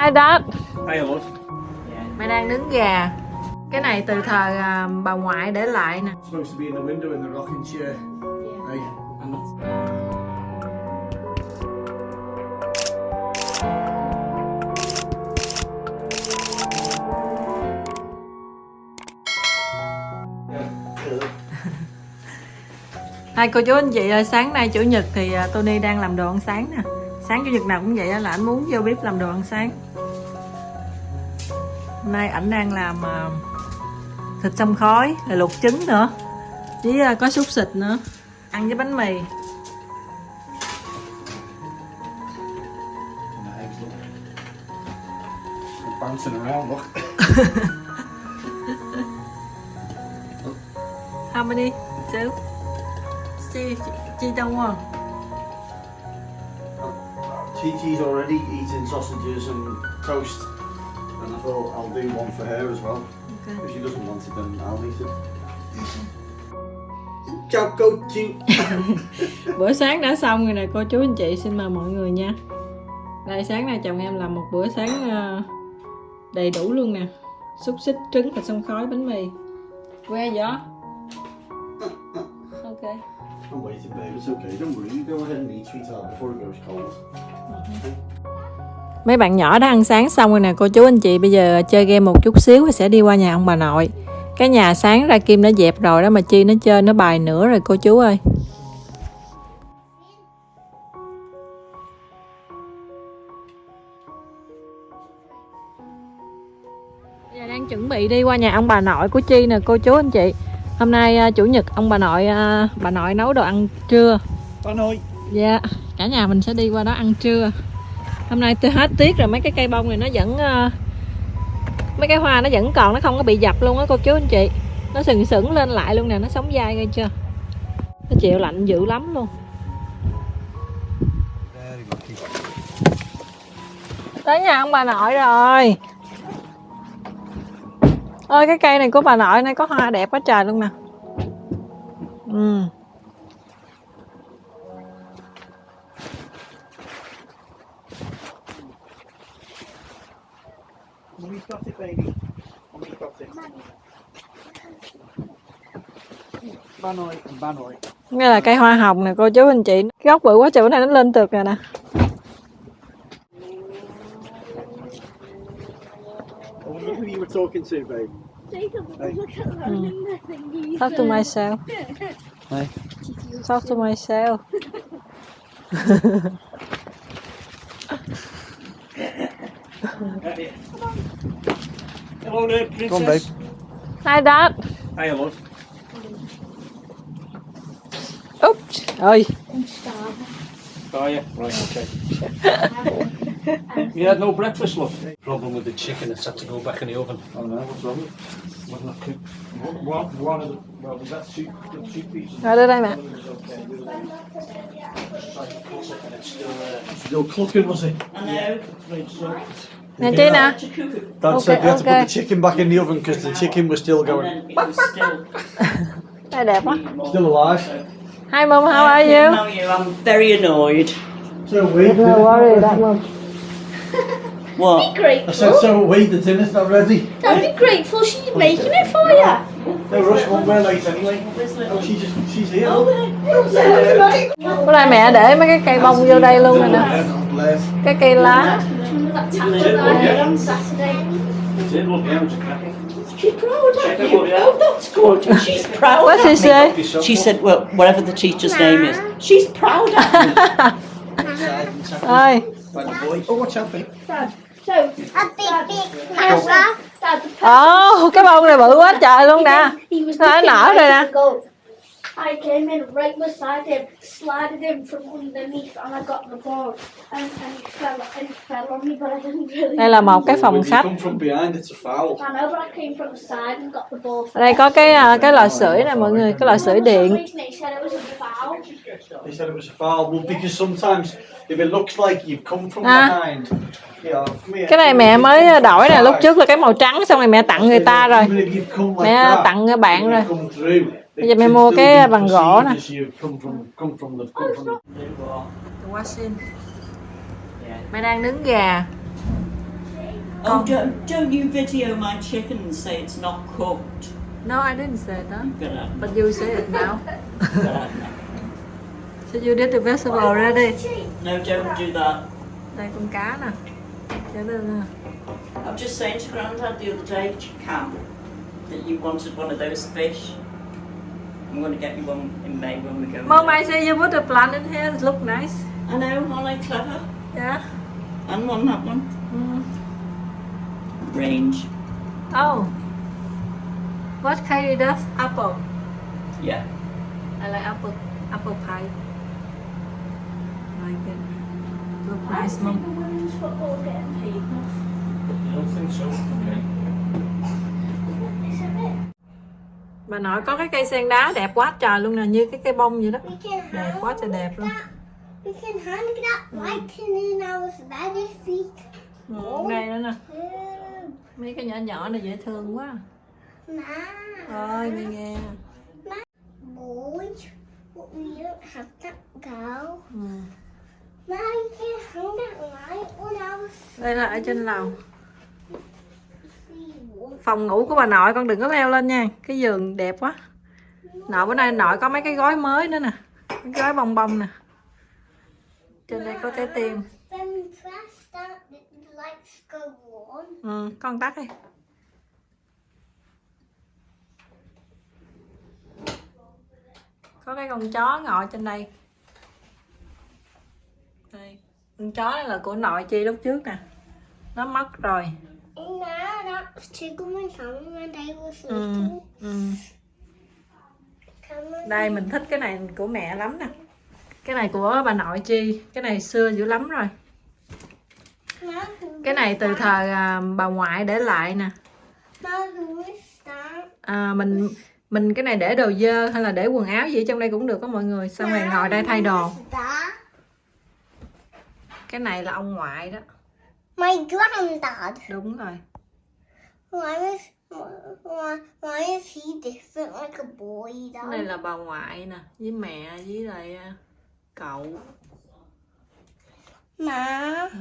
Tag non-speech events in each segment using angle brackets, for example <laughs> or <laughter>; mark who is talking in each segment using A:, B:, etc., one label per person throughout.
A: Hi Dad
B: Hey, love.
A: Mày đang nướng gà Cái này từ thời à, bà ngoại để lại nè
B: Supposed to be in the window in the rocking chair. Hey, I'm not.
A: Hai cô chú anh chị ơi, sáng nay chủ nhật thì à, Tony đang làm đồ ăn sáng nè Sáng chủ nhật nào cũng vậy á, là anh muốn vô bếp làm đồ ăn sáng Hôm nay ảnh đang làm à, thịt xông khói, rồi luộc trứng nữa Với à, có xúc xịt nữa Ăn với bánh mì. How many? Two? Chi, chi, chi đông
B: Chi's already eating sausages and toast. And I thought I'll do one for her as well.
A: Okay.
B: If she doesn't want it, then I'll eat it. Ciao, coach. <laughs>
A: Bữa sáng đã xong rồi nè cô chú anh chị xin mời mọi người nha Đây sáng nay chồng em làm một bữa sáng ờ, đầy đủ luôn nè Xúc xích, trứng và xông khói bánh mì Que gió <laughs> Ok
B: I'm waiting, babe. It's okay. Don't worry. You go ahead and eat, sweetheart, before it goes cold.
A: Mấy bạn nhỏ đã ăn sáng xong rồi nè cô chú anh chị Bây giờ chơi game một chút xíu và sẽ đi qua nhà ông bà nội. Cái nhà sáng ra Kim đã dẹp rồi đó mà Chi nó chơi nó bài nữa rồi cô chú ơi. Bây giờ đang chuẩn bị đi qua nhà ông bà nội của Chi nè cô chú anh chị. Hôm nay à, chủ nhật ông bà nội à, bà nội nấu đồ ăn trưa.
B: Ba nội.
A: Dạ, cả nhà mình sẽ đi qua đó ăn trưa. Hôm nay tôi hết tiết rồi mấy cái cây bông này nó vẫn ờ, mấy cái hoa nó vẫn còn nó không có bị dập luôn á cô chú anh chị. Nó sừng sững lên lại luôn nè, nó sống dai nghe chưa? Nó chịu lạnh dữ lắm luôn. Tới nhà ông bà nội rồi. Ơi cái cây này của bà nội này có hoa đẹp quá trời luôn nè. Ừ.
B: It, baby. Got it. Ba nội, ba nội.
A: Nghe là cây hoa hồng nè cô chú anh chị. Cái gốc bự quá trời bữa nay nó lên tược rồi nè.
B: I wonder who you were talking to, babe.
C: Jacob,
B: Hey.
C: look at that in the thingy.
A: Talk to myself.
B: Hey.
A: Talk to myself. <laughs>
B: Hello there, princess. Go on, babe.
A: Hi Dad.
B: Hey, love.
A: Oops. Ơi.
C: I'm starving.
B: Oh, yeah. Right, okay. you had no breakfast, love? Problem with the chicken, it's had to go back in the oven. Oh, no, what's wrong with it? Wasn't not cooked. One, one, one of the, well, was that two, the two pieces?
A: Rồi đưa đây mẹ.
B: Was okay. The other one was like cut up and it's still, uh, still cooking, was it?
C: I know. To cook it,
B: Dad
A: Okay,
B: said we had to
A: okay.
B: put the chicken back in the oven because the chicken was still going,
C: it.
A: Đây đẹp quá.
B: still alive.
A: Hi mom, how are you?
C: How are you? I'm very annoyed.
B: So we.
A: No worry, that mom.
C: What?
B: I said, so we, the dinner's not ready.
C: Don't be grateful. She's making it for you.
B: No rush, won't we're late anyway. Oh, she's just, she's here.
A: Bữa nay mẹ để mấy cái cây bông vô đây luôn rồi nè. Cái cây lá.
C: Remember that tattoo I did on Saturday?
B: Did look out, it's cracking.
C: She's proud of you. Oh, that's good. She's <laughs> proud
A: What's
C: of
A: he
C: me.
A: say?
C: She said, well, whatever the teacher's name is, she's proud of me.
A: Ơi.
B: By the boy. Oh, watch out, babe.
C: So,
D: A big, big camera.
C: Dad, the
A: Ồ, cái bông này bự quá trời luôn nè.
C: He was
A: Nó
C: looking
A: nở
C: right
A: rồi nè.
C: I came in right beside him, slided in from underneath, and I got the ball. And, and he fell and he fell on me, but I didn't really.
A: Đây là một cái phòng khách.
B: come from behind, it's a foul.
C: I know, but I came from the side and got the ball.
A: Ở đây có cái à, cái lò sưởi nè mọi người, cái lò sưởi điện.
C: He said it was a foul.
B: They said it was a foul. Well, because sometimes if it looks like you've come from
A: À.
B: behind, yeah, come here.
A: Cái này mẹ mới đổi nè, lúc trước là cái màu trắng xong rồi mẹ tặng người ta rồi.
B: Even if you've come like
A: Mẹ tặng bạn rồi. Bây giờ
B: can
A: mua cái bằng gỗ nè.
B: perceived as you've come from, come from the, come from the-
A: Washing. Mẹ đang nướng gà.
E: Oh, don't, don't you video my chicken and say it's not cooked.
A: No, I didn't say that. But you say it now. <laughs> So you did the vegetable already.
E: No, don't do that.
A: Đây con cá nè. Để lên nè.
E: I was just saying to Grandad the other day, Cam, that you wanted one of those fish. I'm going to get you one in May when we go.
A: Mom. I say you put a plant in here. It look nice.
E: I know, aren't I clever?
A: Yeah.
E: And one, that one.
A: Mm.
E: Range.
A: Oh. What kind of apple?
E: Yeah.
A: I like apple. Apple pie. Like it. Look
C: I
A: nice,
C: think
A: mom.
C: the women's football getting paid enough.
B: You don't think so? Okay.
A: Bà nội có cái cây sen đá đẹp quá trời luôn nè, như cái cây bông vậy đó. Đẹp quá trời đẹp luôn.
D: we can hang in our week.
A: Ừ, đây nữa nè.
D: Mm,
A: Mấy cái nhỏ nhỏ này dễ thương quá.
D: Ma,
A: Ôi, nghe nghe.
D: boy, but we don't have that girl.
A: Ừ.
D: Ma, you can hang that light on our
A: Đây là ở trên lầu. Phòng ngủ của bà nội con đừng có leo lên nha. Cái giường đẹp quá. Nội bữa nay nội có mấy cái gói mới nữa nè. Cái gói bông bông nè. Trên đây có trái tim. Ừ, con tắt đi. Có cái con chó ngồi trên đây. Đây. Con chó này là của nội chi lúc trước nè. Nó mất rồi.
D: Ma, that's Tiggle and Sam when they was
A: Ừ.
D: little.
A: Ừ.
D: Come on.
A: Đây mình thích cái này của mẹ lắm nè. Cái này của bà nội chi. Cái này xưa dữ lắm rồi. Cái này từ thời à, bà ngoại để lại nè. À, mình mình cái này để đồ dơ hay là để quần áo gì ở trong đây cũng được có mọi người. Xong rồi ngồi đây thay đồ. Cái này là ông ngoại đó.
D: My granddad.
A: Đúng rồi.
D: Why is why, why is he different like a boy
A: Cái này
D: though?
A: là bà ngoại nè, với mẹ với lại à, cậu.
D: Ma,
A: Ừ.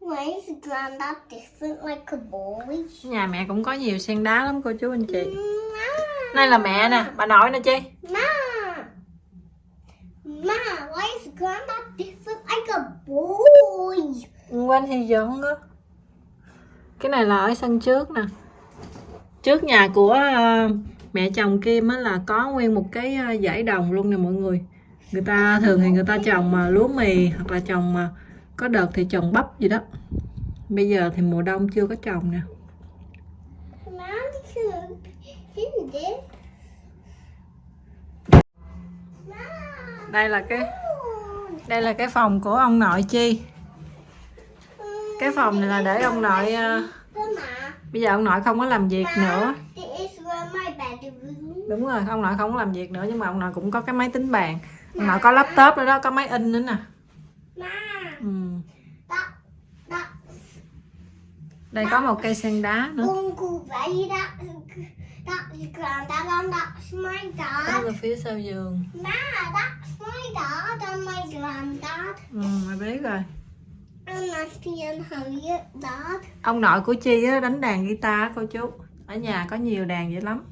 D: why is granddad different like a boy?
A: Nhà mẹ cũng có nhiều sen đá lắm cô chú anh chị.
D: Ma,
A: Đây là mẹ nè, bà nội nè chi.
D: Ma, Ma, why is granddad different like a boy?
A: Quanh thì giận đó. Cái này là ở sân trước nè. Trước nhà của à, mẹ chồng Kim á là có nguyên một cái à, dãy đồng luôn nè mọi người. Người ta thường thì người ta trồng mà lúa mì hoặc là trồng mà có đợt thì trồng bắp gì đó. Bây giờ thì mùa đông chưa có trồng nè. Đây là cái đây là cái phòng của ông nội chi. Cái phòng này là để ông nội
D: ờ,
A: bây giờ ông nội không có làm việc nữa. Đúng rồi, ông nội không có làm việc nữa nhưng mà ông nội cũng có cái máy tính bàn. Ông nội có laptop nữa đó, có máy in nữa nè. Ừ. Đây có một cây sen đá nữa.
D: ở
A: là phía sau giường. Ừ, mày biết rồi. Ông nội của Chi á, đánh đàn guitar cô chú. Ở nhà có nhiều đàn dữ lắm.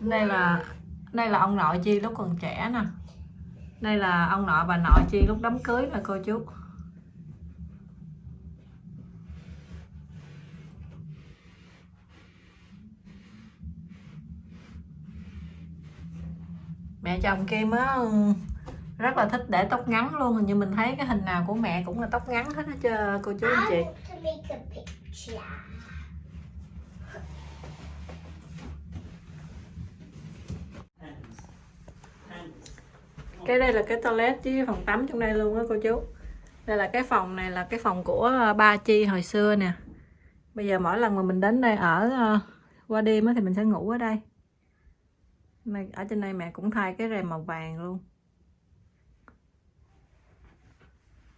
A: Đây là đây là ông nội Chi lúc còn trẻ nè. Đây là ông nội bà nội Chi lúc đám cưới nè cô chú. Mẹ chồng Kim á ừ, rất là thích để tóc ngắn luôn. Hình như mình thấy cái hình nào của mẹ cũng là tóc ngắn hết á chứ cô chú anh chị. Cái đây là cái toilet với phòng tắm trong đây luôn á cô chú. Đây là cái phòng này là cái phòng của ờ, ba chi hồi xưa nè. Bây giờ mỗi lần mà mình đến đây ở ờ, qua đêm á thì mình sẽ ngủ ở đây này, ở trên đây mẹ cũng thay cái rèm màu vàng luôn.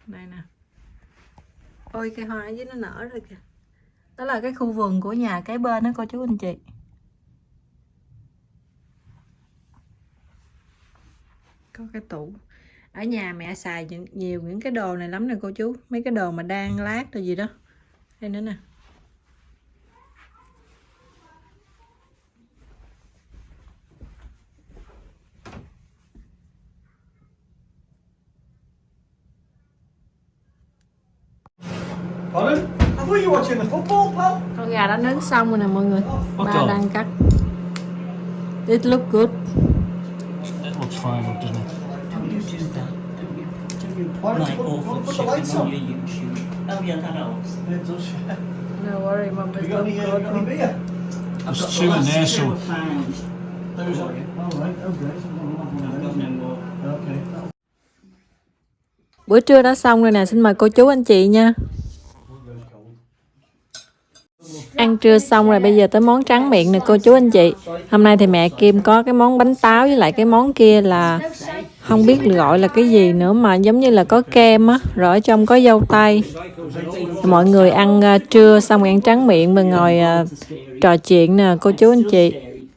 A: Đây nè. Ôi cây hoa ở dưới nó nở rồi kìa. Đó là cái khu vườn của nhà cái bên đó cô chú anh chị. Có cái tủ. Ở nhà mẹ xài nhiều những cái đồ này lắm nè cô chú. Mấy cái đồ mà đang lát rồi gì đó. Đây nữa nè.
B: Pardon? I thought you were watching the football, pal.
A: con gà đã nướng xong rồi nè mọi người ba đang cắt it look good
B: It looks fine, doesn't it?
E: Don't you do that, don't you? Don't you
B: Why
E: like
B: put-
E: awful
B: put the lights
E: chicken on
B: on?
E: your YouTube? Oh yeah, that helps.
B: It does.
A: no worry mom
B: Have you got any, got any beer?
E: I've
B: There's
E: got
B: two
E: the
B: in
E: last
B: there,
E: two
B: so.
E: I found.
B: Those are. All right. Great.
E: I've got no more.
B: Okay.
A: bữa trưa đã xong rồi nè xin mời cô chú anh chị nha ăn trưa xong rồi bây giờ tới món tráng miệng nè, cô chú anh chị. Hôm nay thì mẹ Kim có cái món bánh táo với lại cái món kia là không biết gọi là cái gì nữa mà giống như là có kem á, rồi ở trong có dâu tây. Mọi người ăn ờ, trưa xong ăn tráng miệng mà ngồi ờ, trò chuyện nè, cô chú anh chị.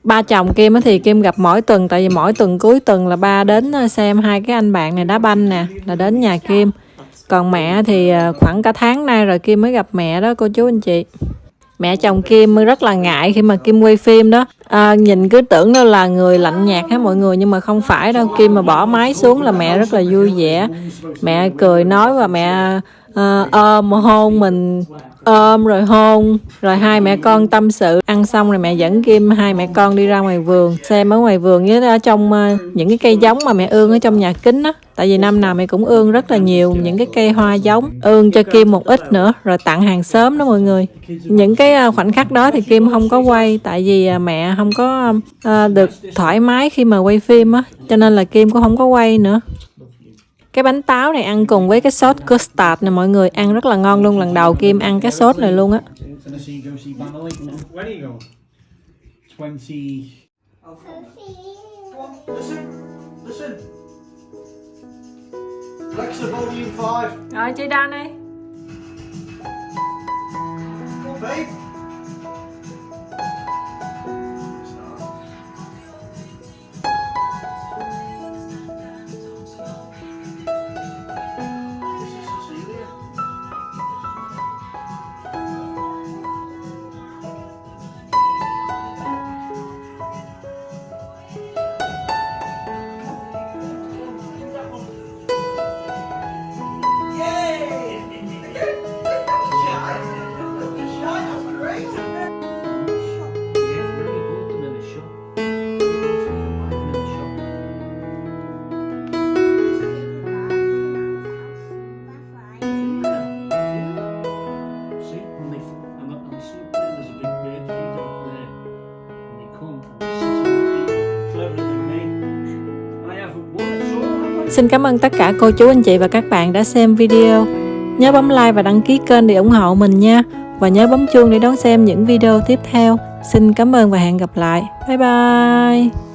A: Ba chồng Kim á thì Kim gặp mỗi tuần, tại vì mỗi tuần cuối tuần là ba đến ờ, xem hai cái anh bạn này đá banh nè, là đến nhà Kim. Còn mẹ thì khoảng cả tháng nay rồi Kim mới gặp mẹ đó, cô chú anh chị mẹ chồng Kim rất là ngại khi mà Kim quay phim đó. À, nhìn cứ tưởng đâu là người lạnh nhạt hết mọi người nhưng mà không phải đâu. Kim mà bỏ máy xuống là mẹ rất là vui vẻ. Mẹ cười nói và mẹ ờ, ôm hôn mình ôm rồi hôn rồi hai mẹ con tâm sự. Ăn xong rồi mẹ dẫn Kim hai mẹ con đi ra ngoài vườn xem ở ngoài vườn với ở trong ờ, những cái cây giống mà mẹ ương ở trong nhà kính á. Tại vì năm nào mẹ cũng ương rất là nhiều những cái cây hoa giống ương cho Kim một ít nữa rồi tặng hàng xóm đó mọi người. Những cái ờ, khoảnh khắc đó thì Kim không có quay tại vì ờ, mẹ không có ờ, được thoải mái khi mà quay phim á cho nên là Kim cũng không có quay nữa cái bánh táo này ăn cùng với cái sốt custard này mọi người ăn rất là ngon luôn lần đầu Kim ăn cái sốt này luôn á.
B: Gonna see, go? See Band
A: Xin cảm ơn tất cả cô chú, anh chị và các bạn đã xem video. Nhớ bấm like và đăng ký kênh để ủng hộ mình nha. Và nhớ bấm chuông để đón xem những video tiếp theo. Xin cảm ơn và hẹn gặp lại. Bye bye.